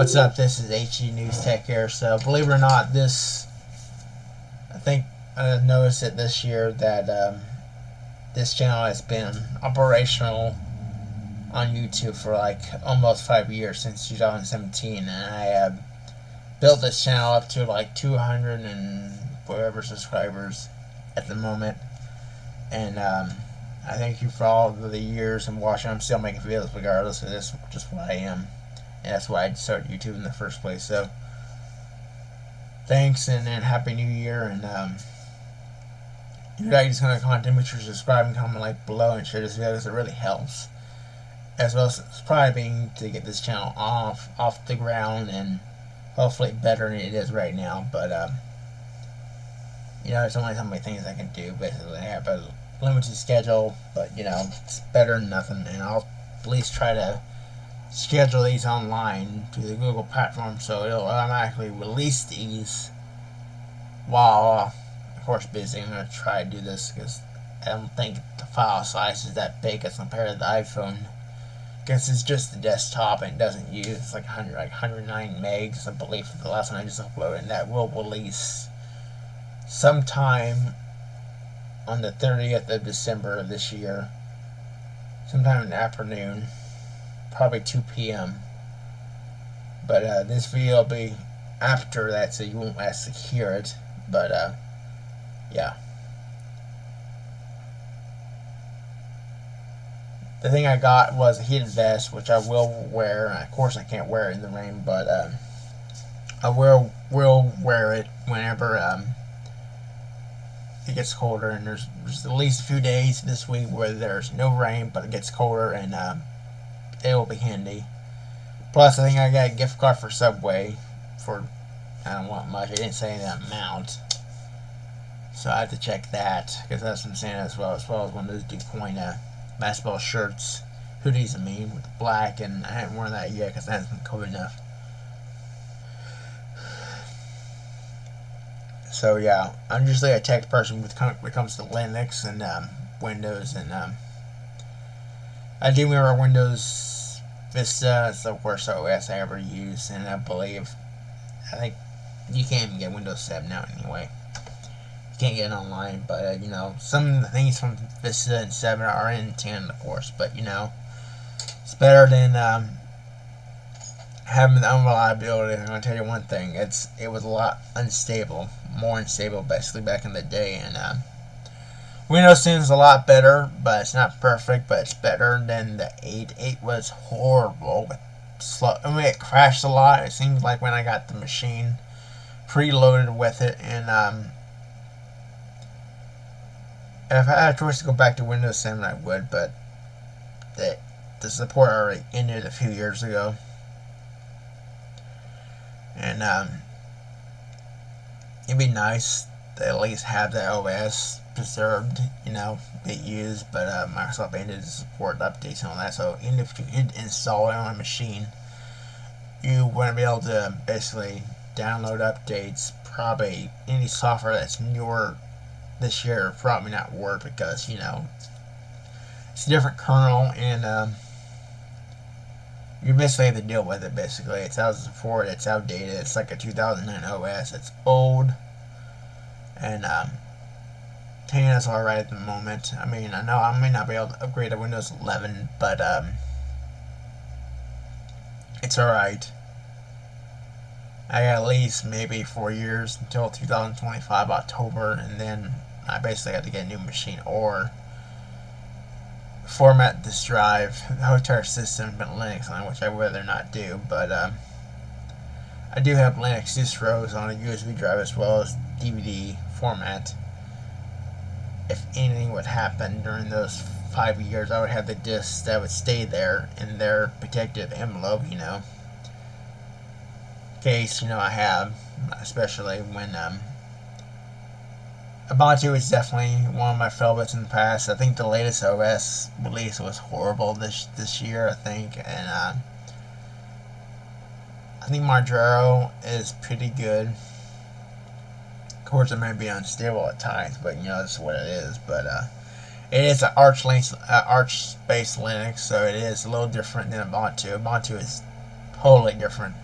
What's up? This is HG News Tech here. So, believe it or not, this I think I noticed it this year that um, this channel has been operational on YouTube for like almost five years since 2017, and I have built this channel up to like 200 and whatever subscribers at the moment. And um, I thank you for all the years and watching. I'm still making videos regardless of this, just what I am. And that's why I started YouTube in the first place. So, thanks and, and Happy New Year. And um, you guys kind of content, make sure to subscribe and comment like below and share this video because it really helps. As well as subscribing to get this channel off off the ground and hopefully better than it is right now. But um, you know, there's only so many things I can do. Basically, I have a limited schedule, but you know, it's better than nothing. And I'll at least try to schedule these online to the Google platform so it'll automatically release these while, uh, of course, busy. I'm going to try to do this because I don't think the file size is that big as compared to the iPhone. Because it's just the desktop and it doesn't use like 100, like 109 megs, I believe, for the last one I just uploaded, and that will release sometime on the 30th of December of this year, sometime in the afternoon probably 2 p.m. But uh, this video will be after that, so you won't actually hear it. But uh, yeah. The thing I got was a heated vest, which I will wear. Of course, I can't wear it in the rain, but uh, I will will wear it whenever um, it gets colder. And there's, there's at least a few days this week where there's no rain, but it gets colder, and um, it will be handy. Plus, I think I got a gift card for Subway for, I don't want much. It didn't say the amount. So I have to check that, because that's I'm saying as well, as well as one of those DuPont uh, basketball shirts, hoodies, I mean, with black, and I haven't worn that yet, because that hasn't been cold enough. So yeah, I'm usually a tech person when it comes to Linux and um, Windows, and um, I do mirror Windows Vista is the worst OS I ever used, and I believe, I think you can't even get Windows 7 now anyway. You can't get it online, but, uh, you know, some of the things from Vista and 7 are in 10, of course, but, you know, it's better than, um, having the unreliability. I'm to tell you one thing, it's, it was a lot unstable, more unstable, basically, back in the day, and, um, Windows 10 is a lot better, but it's not perfect, but it's better than the 8. 8 was horrible. Slow. I mean, it crashed a lot. It seems like when I got the machine preloaded with it, and um, if I had a choice to go back to Windows 7, I would, but the, the support already ended a few years ago. And um, it'd be nice to at least have the OS preserved, you know, be used, but uh, Microsoft ended support updates and all that. So even if you did install it on a machine, you wouldn't be able to basically download updates. Probably any software that's newer this year probably not work because you know it's a different kernel and um, you basically have to deal with it. Basically, it's out support. It's outdated. It's like a 2009 OS. It's old and um, 10 is alright at the moment. I mean, I know I may not be able to upgrade to Windows 11, but um, it's alright. I got at least maybe four years until 2025 October, and then I basically have to get a new machine or format this drive, the whole entire system, but Linux on, which I rather not do. But um, I do have Linux distros on a USB drive as well as DVD format if anything would happen during those five years, I would have the discs that would stay there in their protective envelope, you know. Case, you know, I have, especially when, um, Ubuntu is definitely one of my favorites in the past. I think the latest OS release was horrible this this year, I think, and, uh, I think Manjaro is pretty good course, it may be unstable at times, but you know that's what it is. But uh, it is an Arch Linux, uh, Arch-based Linux, so it is a little different than Ubuntu. Ubuntu is totally different.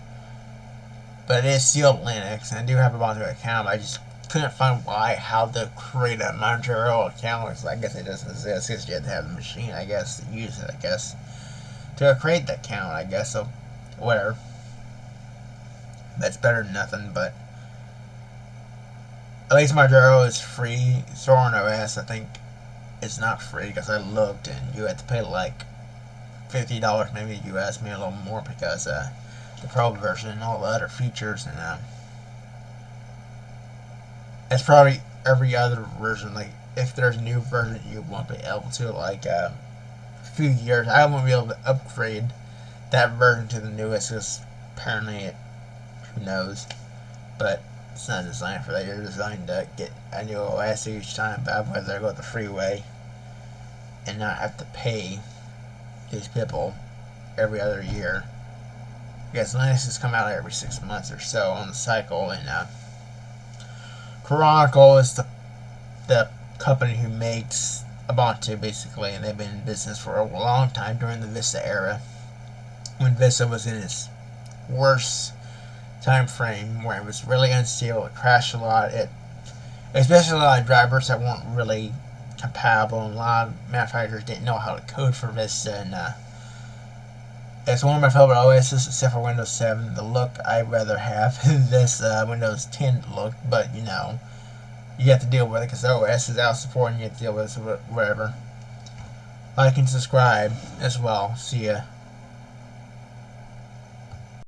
but it is still Linux, and I do have a Ubuntu account. I just couldn't find why, how to create a Manjaro account. Because I guess it doesn't exist. Because you have to have the machine, I guess, to use it. I guess to create the account. I guess so. Whatever. That's better than nothing, but at least Manjaro is free. Zorin OS, I think, it's not free because I looked and you had to pay like fifty dollars, maybe you US, maybe a little more because uh, the Pro version and all the other features and um, it's probably every other version. Like if there's a new version, you won't be able to. Like um, a few years, I won't be able to upgrade that version to the newest because apparently it, who knows, but it's not designed for that. You're designed to get a new OS each time, but I'd rather go the freeway and not have to pay these people every other year. Because Linux has come out every six months or so on the cycle, and uh, Canonical is the the company who makes Ubuntu basically, and they've been in business for a long time during the Vista era, when Vista was in its worst time frame, where it was really unstable, it crashed a lot, it especially a lot of drivers that weren't really compatible, and a lot of manufacturers didn't know how to code for Vista, and uh, it's one of my favorite OSs, except for Windows 7. The look I'd rather have is this uh, Windows 10 look, but you know, you have to deal with it because OS is out supporting you have to deal with it, whatever. Like and subscribe as well. See ya.